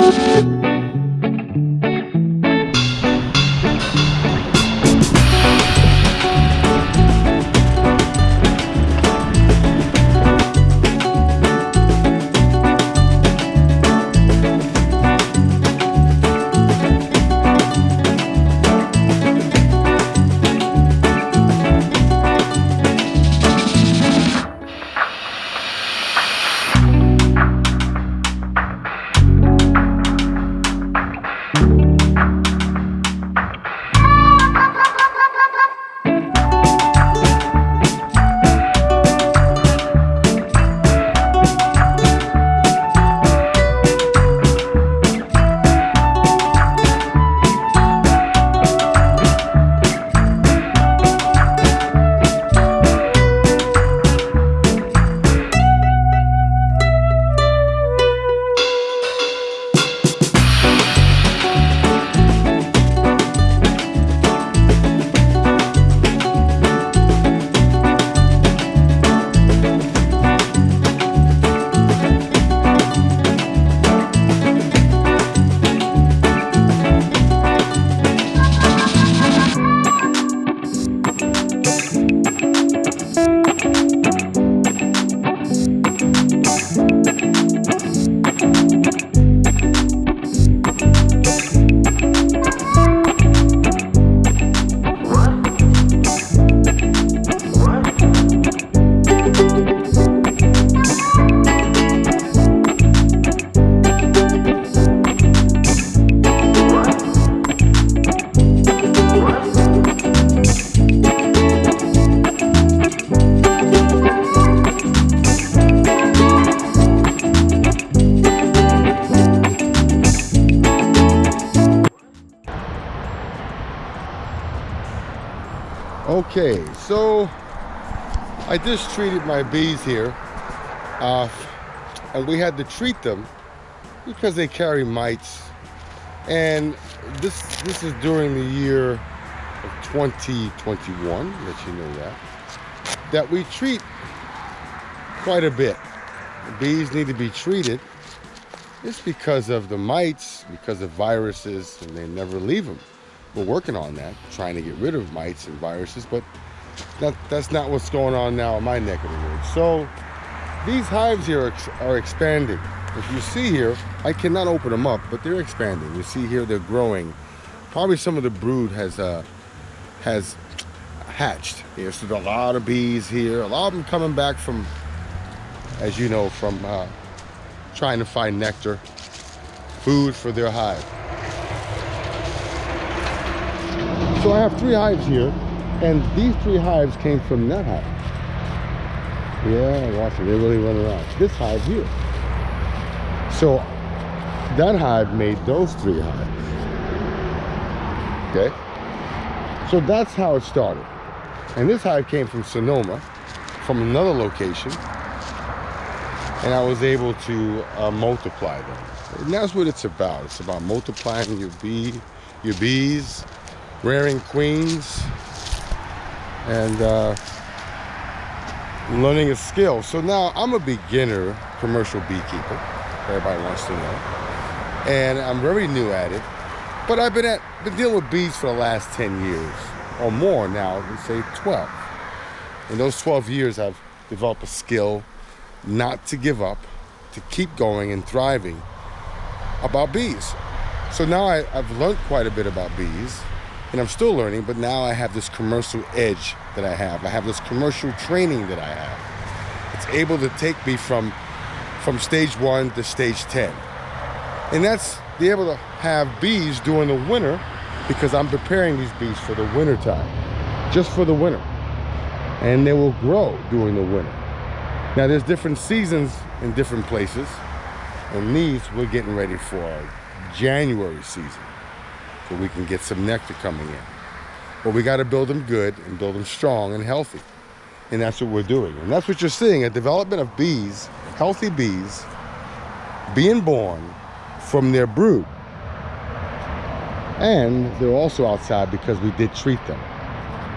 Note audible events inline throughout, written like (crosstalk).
Okay, just treated my bees here. Uh, and we had to treat them because they carry mites. And this this is during the year of 2021, let you know that, that we treat quite a bit. The bees need to be treated. It's because of the mites, because of viruses, and they never leave them we're working on that, trying to get rid of mites and viruses, but that, that's not what's going on now in my neck of the woods. So these hives here are, are expanding. If you see here, I cannot open them up, but they're expanding. You see here, they're growing. Probably some of the brood has uh, has hatched here. So there's a lot of bees here. A lot of them coming back from, as you know, from uh, trying to find nectar, food for their hive. So I have three hives here, and these three hives came from that hive. Yeah, watch it, they really run around. This hive here. So that hive made those three hives. Okay? So that's how it started. And this hive came from Sonoma, from another location. And I was able to uh, multiply them. And that's what it's about. It's about multiplying your bee, your bees, rearing queens and uh, learning a skill. So now I'm a beginner commercial beekeeper. Everybody wants to know. And I'm very new at it. But I've been at been dealing with bees for the last 10 years or more now, let's say 12. In those 12 years, I've developed a skill not to give up, to keep going and thriving about bees. So now I, have learned quite a bit about bees and I'm still learning, but now I have this commercial edge that I have. I have this commercial training that I have. It's able to take me from, from stage one to stage 10. And that's be able to have bees during the winter because I'm preparing these bees for the winter time, just for the winter. And they will grow during the winter. Now there's different seasons in different places. And these we're getting ready for January season so we can get some nectar coming in. But we got to build them good and build them strong and healthy. And that's what we're doing. And that's what you're seeing, a development of bees, healthy bees, being born from their brood. And they're also outside because we did treat them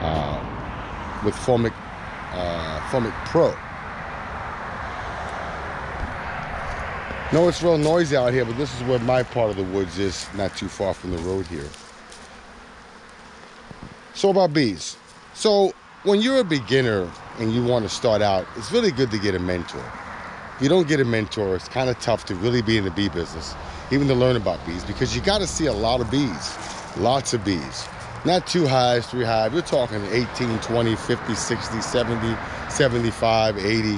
uh, with Formic, uh, Formic Pro. No, it's real noisy out here, but this is where my part of the woods is, not too far from the road here. So about bees. So when you're a beginner and you want to start out, it's really good to get a mentor. If you don't get a mentor, it's kind of tough to really be in the bee business, even to learn about bees, because you got to see a lot of bees, lots of bees. Not two hives, three hives. You're talking 18, 20, 50, 60, 70, 75, 80,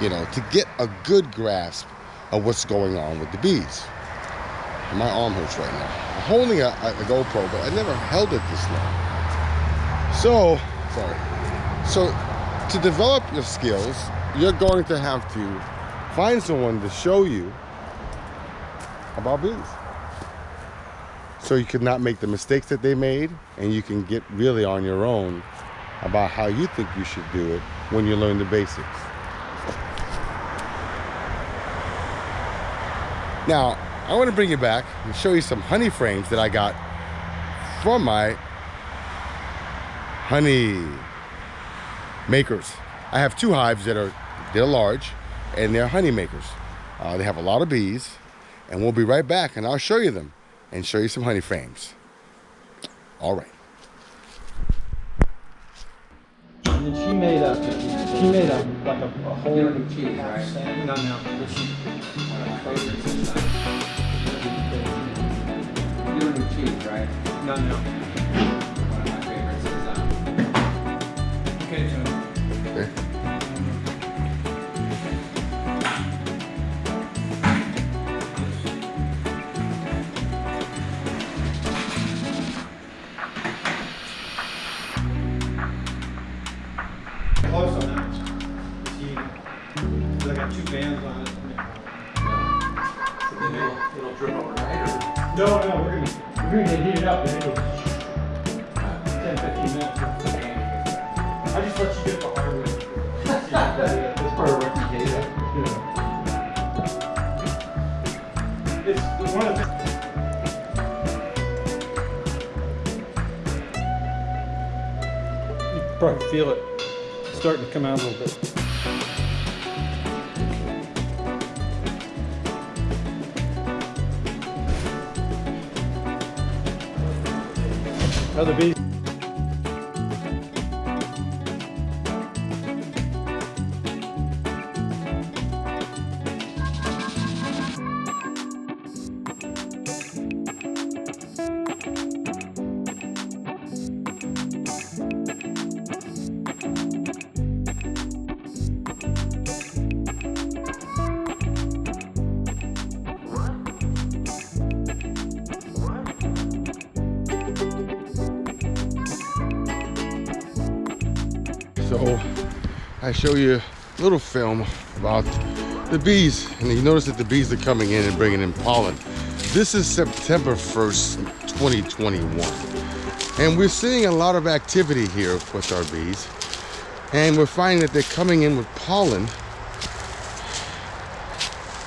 you know, to get a good grasp of what's going on with the bees. My arm hurts right now. I'm holding a, a GoPro, but I never held it this long. So, sorry. So, to develop your skills, you're going to have to find someone to show you about bees. So you could not make the mistakes that they made and you can get really on your own about how you think you should do it when you learn the basics. Now, I want to bring you back and show you some honey frames that I got from my honey makers. I have two hives that are, they're large and they're honey makers. Uh, they have a lot of bees and we'll be right back and I'll show you them and show you some honey frames. All right. And she made a, she made a, like a, a whole. You don't do cheese, right? No, no. One of my favorites is that. You don't do cheese, right? No, no. One of my favorites is that. Okay, so. Okay. No, no, we're gonna, we're gonna heat it up and it'll, 10, 15 minutes. I just let you get the hard way. (laughs) That's part of reputation. It's one of the. You can probably feel it starting to come out a little bit. Other bees. I show you a little film about the bees. And you notice that the bees are coming in and bringing in pollen. This is September 1st, 2021. And we're seeing a lot of activity here with our bees. And we're finding that they're coming in with pollen.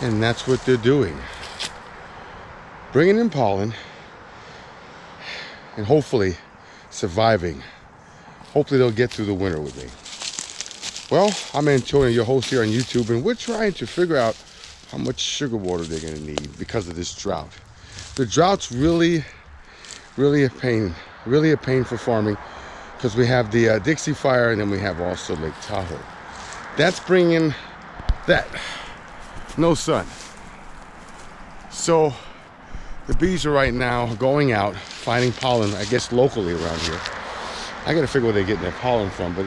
And that's what they're doing. Bringing in pollen and hopefully surviving. Hopefully they'll get through the winter with me. Well, I'm Antonio, your host here on YouTube, and we're trying to figure out how much sugar water they're gonna need because of this drought. The drought's really, really a pain, really a pain for farming because we have the uh, Dixie Fire and then we have also Lake Tahoe. That's bringing that, no sun. So the bees are right now going out, finding pollen, I guess locally around here. I gotta figure where they're getting their pollen from, but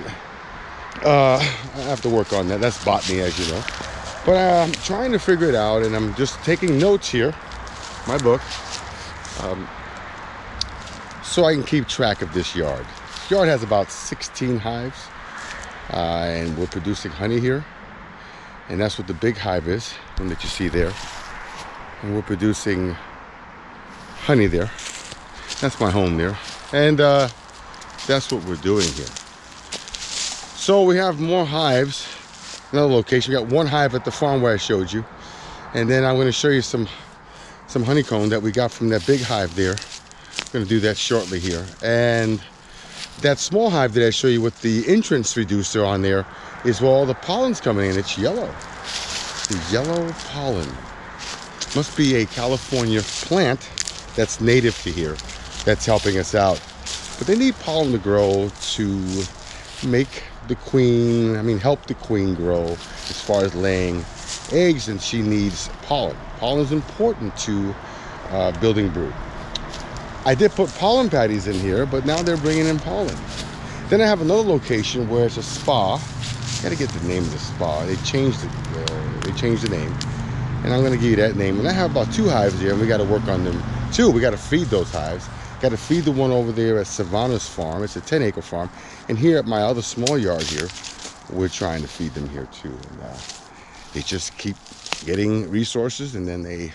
uh, I have to work on that. That's botany, as you know. But uh, I'm trying to figure it out, and I'm just taking notes here, my book, um, so I can keep track of this yard. This yard has about 16 hives, uh, and we're producing honey here, and that's what the big hive is, one that you see there. And we're producing honey there. That's my home there, and uh, that's what we're doing here. So we have more hives, another location. We got one hive at the farm where I showed you. And then I'm gonna show you some, some honeycomb that we got from that big hive there. I'm gonna do that shortly here. And that small hive that I show you with the entrance reducer on there is where all the pollen's coming in. It's yellow. The yellow pollen. Must be a California plant that's native to here that's helping us out. But they need pollen to grow to make the queen, I mean, help the queen grow as far as laying eggs, and she needs pollen. Pollen is important to uh, building brood. I did put pollen patties in here, but now they're bringing in pollen. Then I have another location where it's a spa. Gotta get the name of the spa. They changed it. Uh, they changed the name, and I'm gonna give you that name. And I have about two hives here, and we got to work on them too. We got to feed those hives. Got to feed the one over there at Savannah's farm. It's a 10 acre farm, and here at my other small yard here, we're trying to feed them here too. And uh, they just keep getting resources, and then they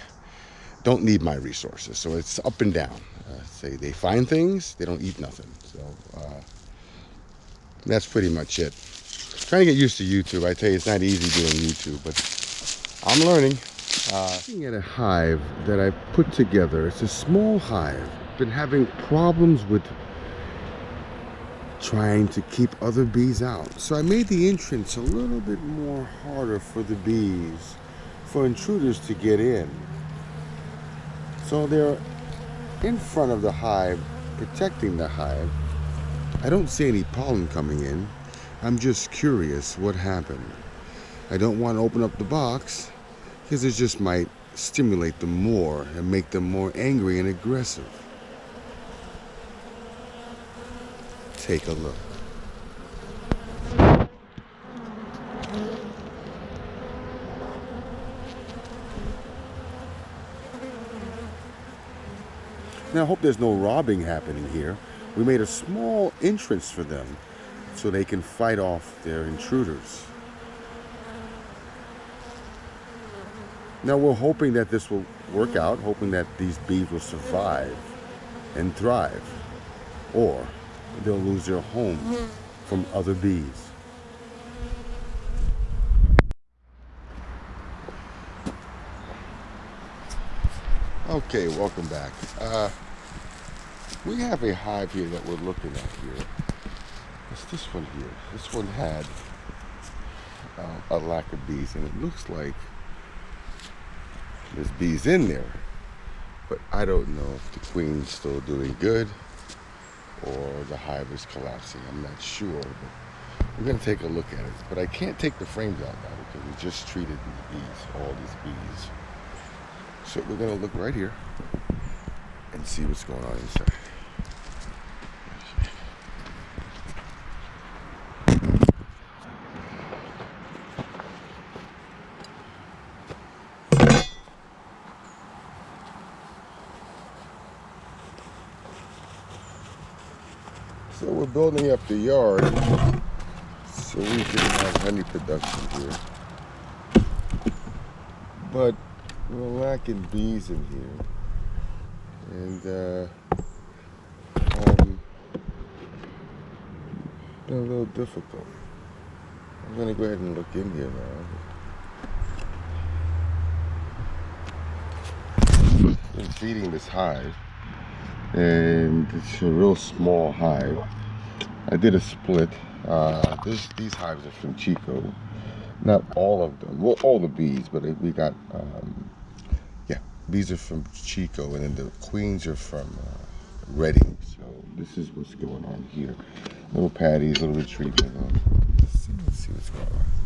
don't need my resources. So it's up and down. Uh, say they find things, they don't eat nothing. So uh, that's pretty much it. Trying to get used to YouTube. I tell you, it's not easy doing YouTube, but I'm learning. Uh, looking at a hive that I put together. It's a small hive. Been having problems with trying to keep other bees out. So I made the entrance a little bit more harder for the bees, for intruders to get in. So they're in front of the hive, protecting the hive. I don't see any pollen coming in. I'm just curious what happened. I don't want to open up the box because it just might stimulate them more and make them more angry and aggressive. Take a look. Now, I hope there's no robbing happening here. We made a small entrance for them so they can fight off their intruders. Now, we're hoping that this will work out, hoping that these bees will survive and thrive, or they'll lose their home from other bees. Okay, welcome back. Uh, we have a hive here that we're looking at here. It's this one here. This one had uh, a lack of bees, and it looks like there's bees in there. But I don't know if the queen's still doing good or the hive is collapsing. I'm not sure, but we're gonna take a look at it. But I can't take the frames out now because we just treated these bees, all these bees. So we're gonna look right here and see what's going on inside. So we're building up the yard so we can have honey production here. But we're lacking bees in here. And uh, um, been a little difficult. I'm gonna go ahead and look in here now. Been feeding this hive and it's a real small hive. I did a split. Uh, this, these hives are from Chico. Not all of them. Well, all the bees, but we got, um, yeah, bees are from Chico, and then the queens are from uh, Redding. So this is what's going on here. Little patties, little retreat. Let's see, let's see what's going on.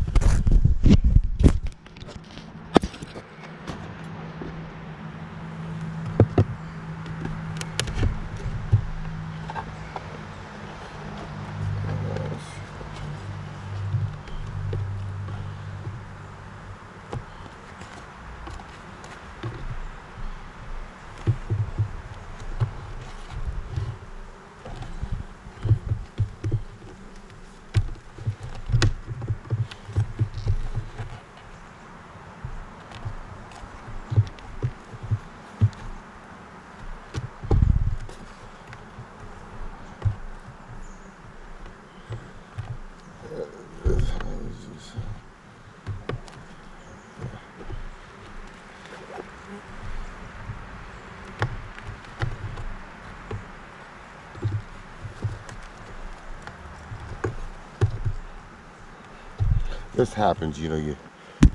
This happens, you know, you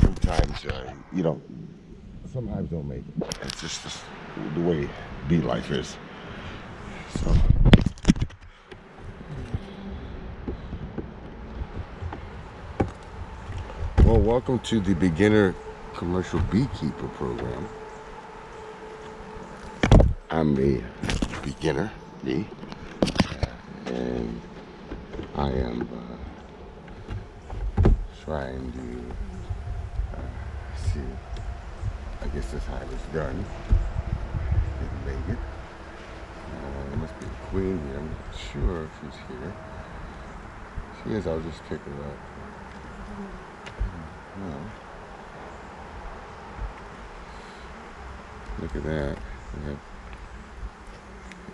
sometimes uh, you know, sometimes don't make it. It's just the way bee life is. So. Well, welcome to the beginner commercial beekeeper program. I'm a beginner, me, and I am uh, trying to uh, see. I guess this hive is done. Didn't make it. Uh, must be a queen here. I'm not sure if she's here. She is. I'll just pick her up. No. Look at that.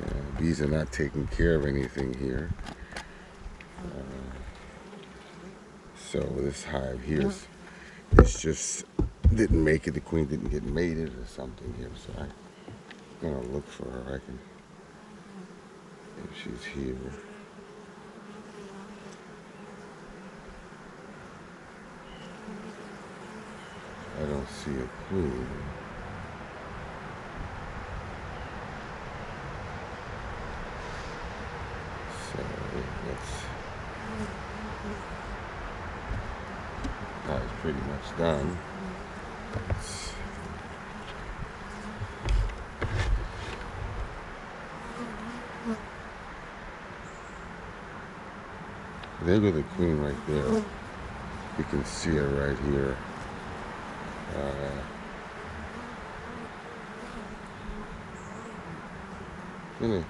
Yeah, bees are not taking care of anything here. Uh, so this hive here is it's just didn't make it. The queen didn't get mated or something here. So I'm gonna look for her. I can if she's here. I don't see a queen. So that's that's pretty much done. There go the queen right there. You can see her right here. Uh, gonna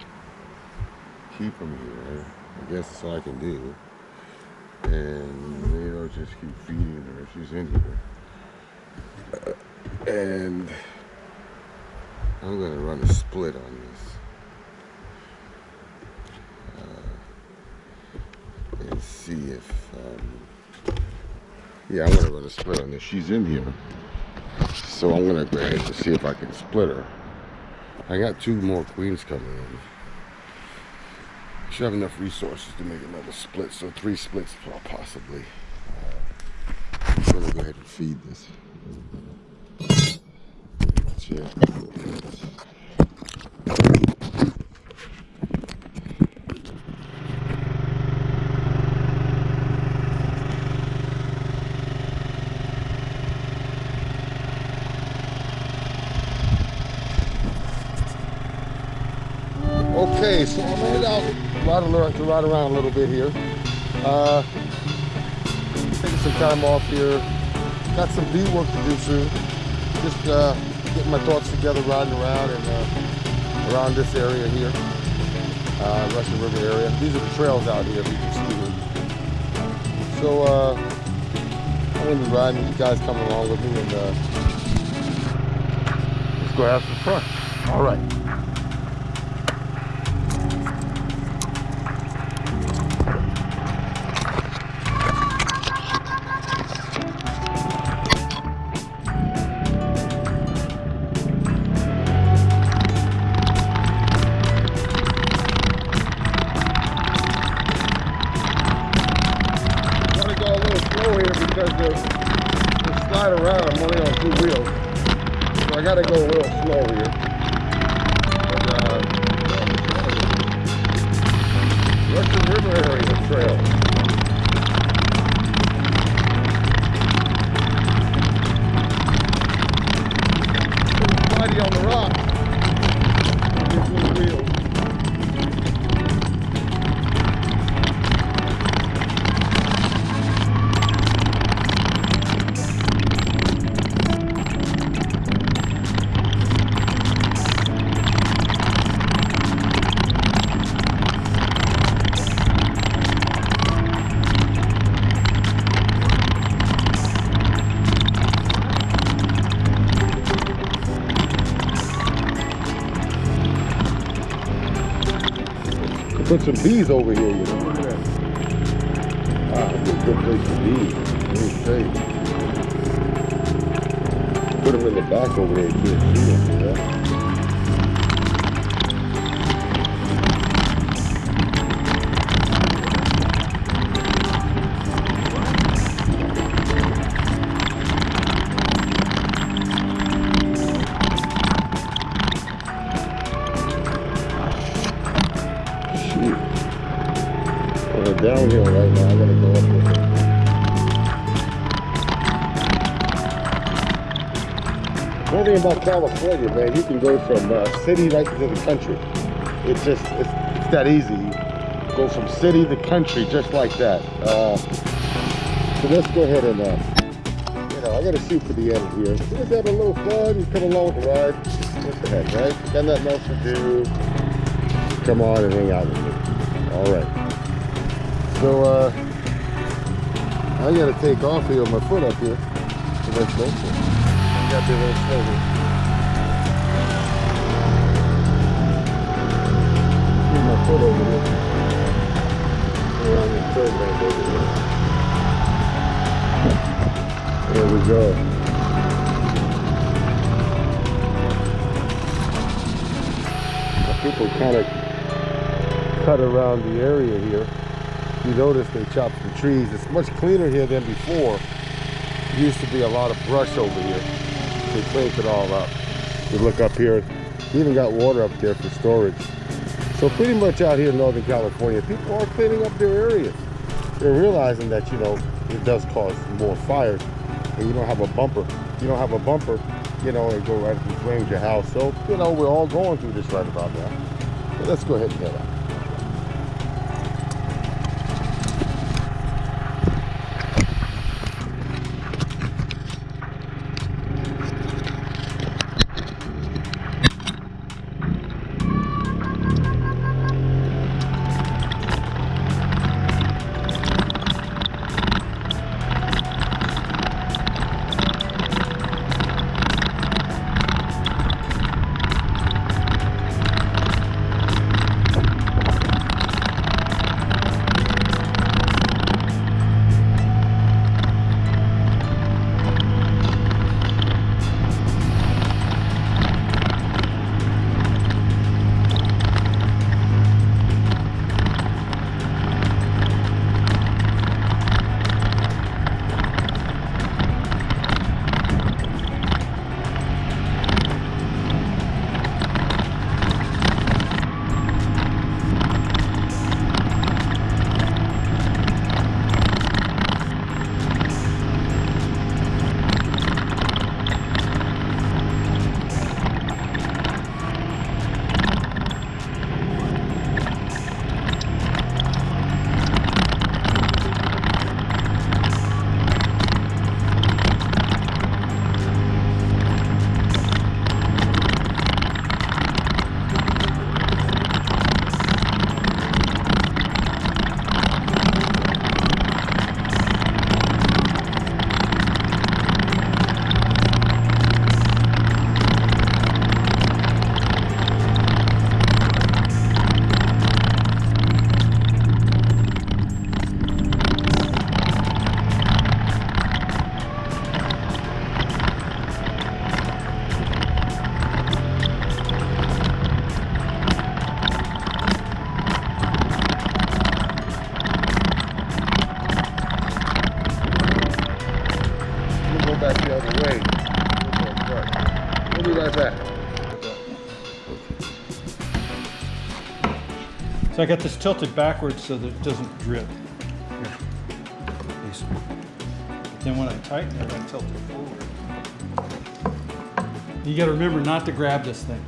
keep them here. I guess that's all I can do. And I'll just keep feeding her. She's in here. Uh, and I'm gonna run a split on this. Uh, and see if, um, yeah, I'm gonna run a split on this. She's in here. So I'm gonna go ahead and see if I can split her. I got two more queens coming in. Should have enough resources to make another split, so three splits possibly. I'm gonna go ahead and feed this. Check. Okay, so I'm headed out ride, around, to ride around a little bit here. Uh, taking some time off here. Got some bee work to do soon. Just uh, getting my thoughts together, riding around and uh, around this area here, uh, Russian River area. These are the trails out here. You can see. So uh, I'm gonna be riding. You guys coming along with me, and uh, let's go have some fun. All right. So I got to go little slow here. Put some bees over here, you know. Look at that. Ah, it's a good place for bees. Very safe. Put them in the back over there, you can't see them. Yeah. Downhill right now. I gotta go up there. One thing about California, man, you can go from uh, city right to the country. It's just, it's, it's that easy. You go from city to country just like that. Uh, so let's go ahead and, uh, you know, I gotta shoot for the end here. Just have a little fun, you come along with the ride. What the heck, right? Got nothing else to do. Come on and hang out with me. All right. So, uh, I gotta take off here with my foot up here. So let's go for it. Got the little my foot over bank over there. We go. People kind of cut around the area here. You notice they chopped the trees. It's much cleaner here than before. Used to be a lot of brush over here. They cleaned it all up. You look up here, you even got water up there for storage. So pretty much out here in Northern California, people are cleaning up their areas. They're realizing that, you know, it does cause more fires. And you don't have a bumper. You don't have a bumper, you know, and go right and flames your house. So, you know, we're all going through this right about now. Let's go ahead and head out. Got this tilted backwards so that it doesn't drip. Here. Then when I tighten it, I tilt it forward. You gotta remember not to grab this thing.